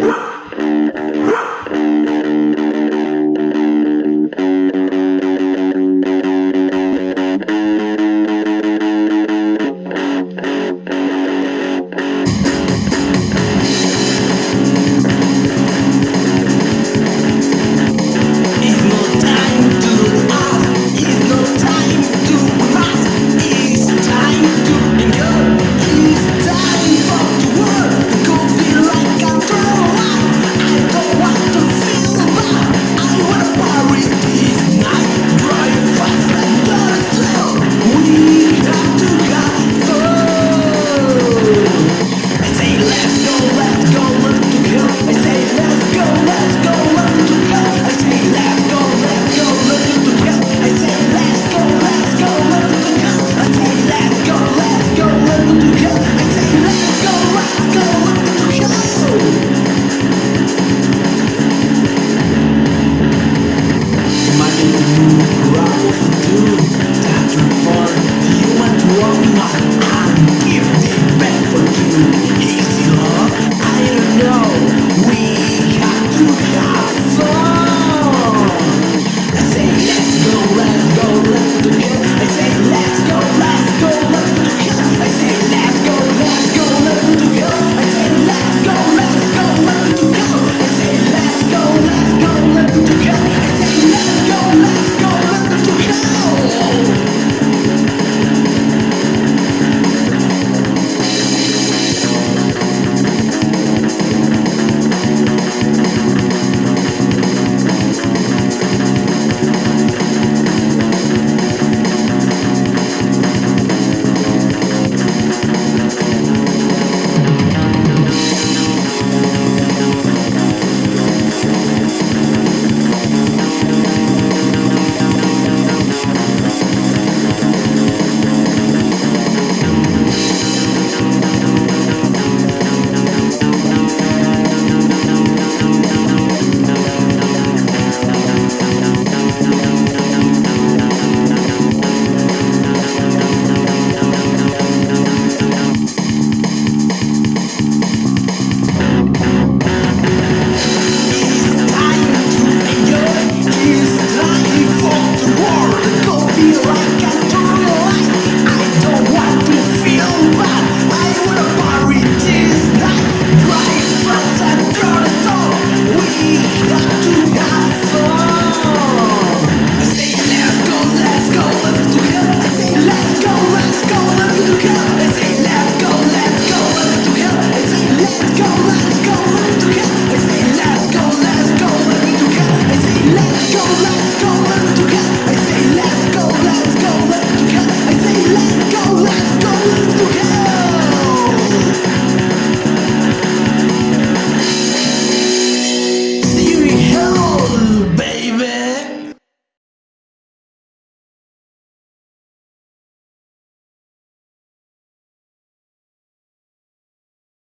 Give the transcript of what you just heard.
Woo!